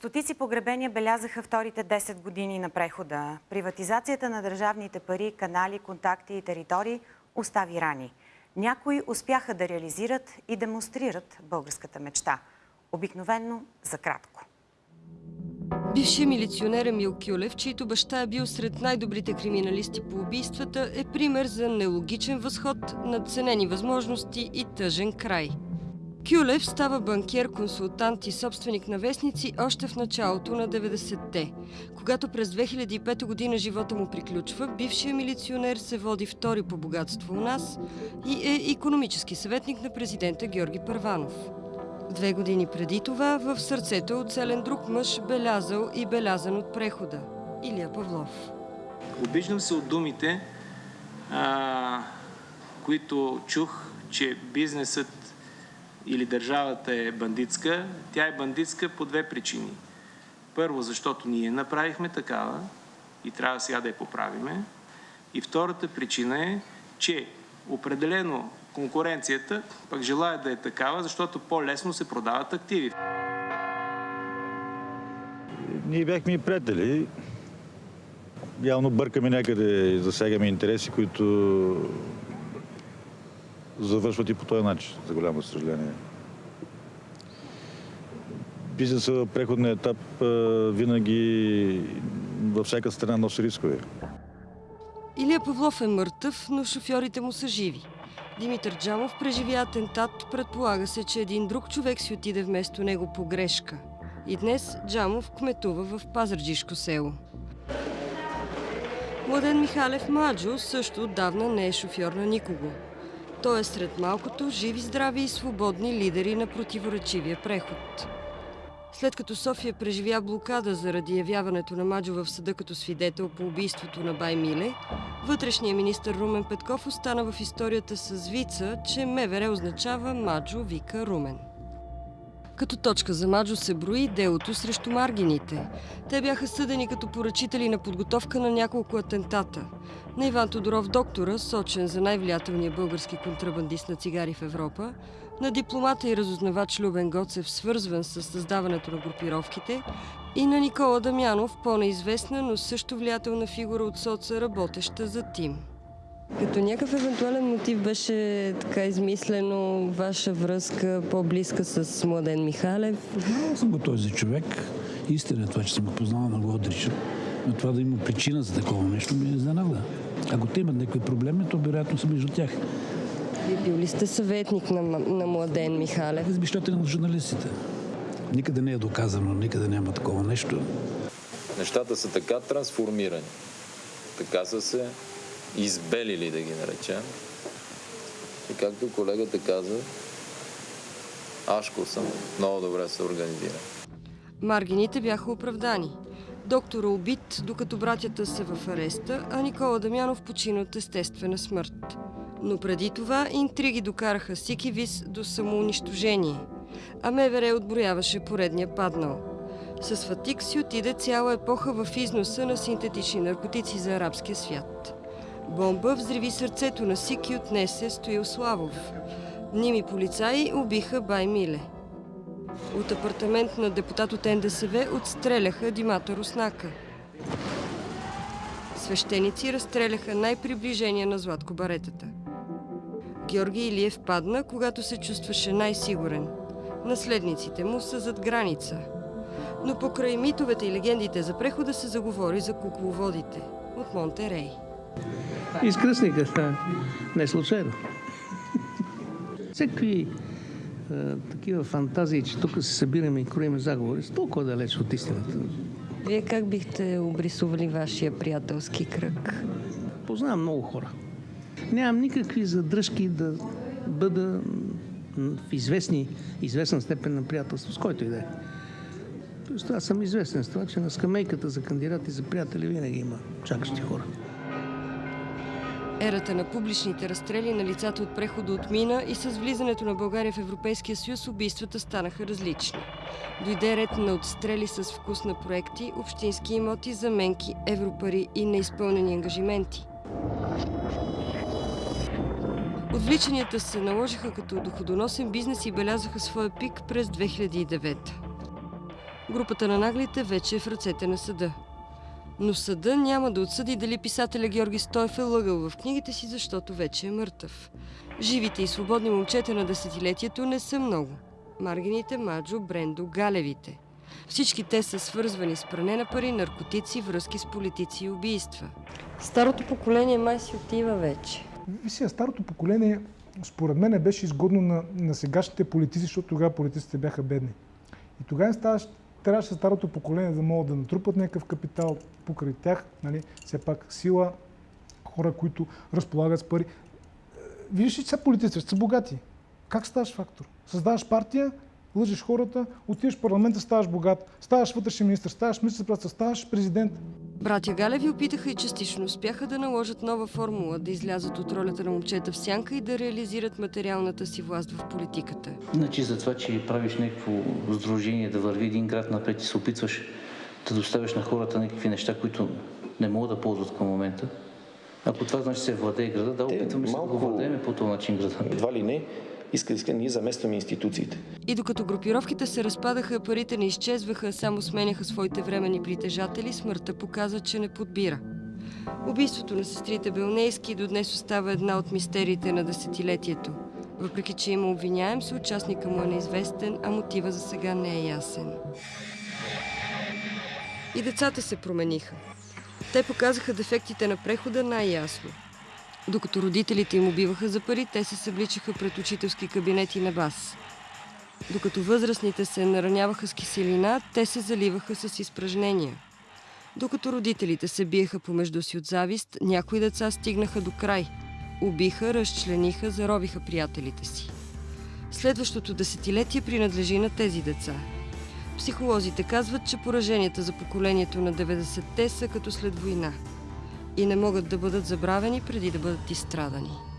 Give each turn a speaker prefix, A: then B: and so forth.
A: Стотици погребения белязаха вторите 10 години на прехода. Приватизацията на държавните пари, канали, контакти и територии остави рани. Някои успяха да реализират и демонстрират българската мечта. Обикновенно за кратко.
B: Бившият милиционер Емил Кюлев, чийто баща е бил сред най-добрите криминалисти по убийствата, е пример за нелогичен възход, надценени възможности и тъжен край. Кюлев става банкер, консултант и собственик на вестници още в началото на 90-те. Когато през 2005 година живота му приключва, бившият милиционер се води втори по богатство у нас и е економически съветник на президента Георги Първанов. Две години преди това в сърцето е оцелен друг мъж, белязал и белязан от прехода – Илия Павлов.
C: Обиждам се от думите, а, които чух, че бизнесът или държавата е бандитска. Тя е бандитска по две причини. Първо, защото ние направихме такава и трябва сега да я поправиме. И втората причина е, че определено конкуренцията пък желая да е такава, защото по-лесно се продават активи.
D: Ние бяхме и приятели. Явно бъркаме някъде и засягаме интереси, които завършват и по този начин, за голямо съжаление. Бизнесът в преходния етап винаги във всяка страна носи рискове.
B: Илия Павлов е мъртъв, но шофьорите му са живи. Димитър Джамов преживя атентат, предполага се, че един друг човек си отиде вместо него по грешка. И днес Джамов кметува в Пазарджишко село. Младен Михалев Маджо също отдавна не е шофьор на никого. Той е сред малкото живи, здрави и свободни лидери на противоречивия преход. След като София преживя блокада заради явяването на Маджо в съда като свидетел по убийството на Бай Миле, вътрешният министр Румен Петков остана в историята с вица, че МВР означава Маджо вика Румен. Като точка за Маджо се брои делото срещу маргините. Те бяха съдени като поръчители на подготовка на няколко атентата. На Иван Тодоров доктора, сочен за най-влиятелния български контрабандист на цигари в Европа, на дипломата и разузнавач Любен Гоцев, свързван с създаването на групировките, и на Никола Дамянов, по-неизвестна, но също влиятелна фигура от соца, работеща за Тим. Като някакъв евентуален мотив беше така измислено ваша връзка по-близка с Младен Михалев?
E: Знал съм го този човек. Истина е това, че съм го познал, на го отричам. Но това да има причина за такова нещо ми е изненада. Ако те имат някакви проблеми, то вероятно са между тях.
B: Вие бил ли сте съветник на, на Младен Михалев?
E: Измишлете на журналистите. Никъде не е доказано, никъде няма такова нещо.
F: Нещата са така трансформирани, така са се избелили, да ги наречем. И както колегата каза, Ашко съм много добре се организира.
B: Маргините бяха оправдани. Доктора убит, докато братята са в ареста, а Никола Дамянов почина от естествена смърт. Но преди това интриги докараха Сикивис до самоунищожение, а МВР отброяваше поредния паднал. С Фатик си отиде цяла епоха в износа на синтетични наркотици за арабския свят. Бомба взриви сърцето на Сики отнесе Стоил Славов. Ними полицаи убиха Бай Миле. От апартамент на депутат от НДСВ отстреляха Димата Руснака. Свещеници разстреляха най-приближения на Златко Баретата. Георги Илиев падна, когато се чувстваше най-сигурен. Наследниците му са зад граница. Но покрай митовете и легендите за прехода се заговори за кукловодите от Монтерей.
G: Изкръсниха, да. Не случайно. Всеки такива фантазии, че тук се събираме и кроиме заговори, с толкова далеч от истината.
B: Вие как бихте обрисували вашия приятелски кръг?
G: Познавам много хора. Нямам никакви задръжки да бъда в известни, известна степен на приятелство, с който и да е. Тоест, аз съм известен с това, че на скамейката за кандидати за приятели винаги има чакащи хора.
B: Ерата на публичните разстрели на лицата от прехода отмина и с влизането на България в Европейския съюз убийствата станаха различни. Дойде ред на отстрели с вкус на проекти, общински имоти, заменки, европари и неизпълнени ангажименти. Отвличанията се наложиха като доходоносен бизнес и белязаха своя пик през 2009. Групата на наглите вече е в ръцете на съда. Но съда няма да отсъди дали писателя Георги Стоев е лъгал в книгите си, защото вече е мъртъв. Живите и свободни момчета на десетилетието не са много. Маргините, Маджо, Брендо, Галевите. Всички те са свързвани с пране на пари, наркотици, връзки с политици и убийства. Старото поколение май си отива вече.
H: Вися, старото поколение, според мен, беше изгодно на, на сегашните политици, защото тогава политиците бяха бедни. И тогава ставаш, трябваше старото поколение да могат да натрупат някакъв капитал покрай тях, нали, все пак сила, хора, които разполагат с пари. Е, Виждаш ли, че са политици, са богати. Как ставаш фактор? Създаваш партия, лъжеш хората, отиваш в парламента, ставаш богат, ставаш вътрешен министр, ставаш министр ставаш президент.
B: Братя Галеви опитаха и частично успяха да наложат нова формула, да излязат от ролята на момчета в сянка и да реализират материалната си власт в политиката.
I: Значи за това, че правиш някакво сдружение, да върви един град напред и се опитваш да доставяш на хората някакви неща, които не могат да ползват към момента. Ако това значи се владее града, да, опитваме се да го
J: малко-
I: владеем по този начин града.
J: Едва ли не, иска, иска, ние заместваме институциите.
B: И докато групировките се разпадаха, парите не изчезваха, само сменяха своите временни притежатели, смъртта показа, че не подбира. Убийството на сестрите Белнейски до днес остава една от мистериите на десетилетието. Въпреки, че има обвиняем, съучастника му е неизвестен, а мотива за сега не е ясен. И децата се промениха. Те показаха дефектите на прехода най-ясно. Докато родителите им убиваха за пари, те се събличаха пред учителски кабинети на бас. Докато възрастните се нараняваха с киселина, те се заливаха с изпражнения. Докато родителите се биеха помежду си от завист, някои деца стигнаха до край. Убиха, разчлениха, заробиха приятелите си. Следващото десетилетие принадлежи на тези деца. Психолозите казват, че пораженията за поколението на 90-те са като след война и не могат да бъдат забравени преди да бъдат изстрадани.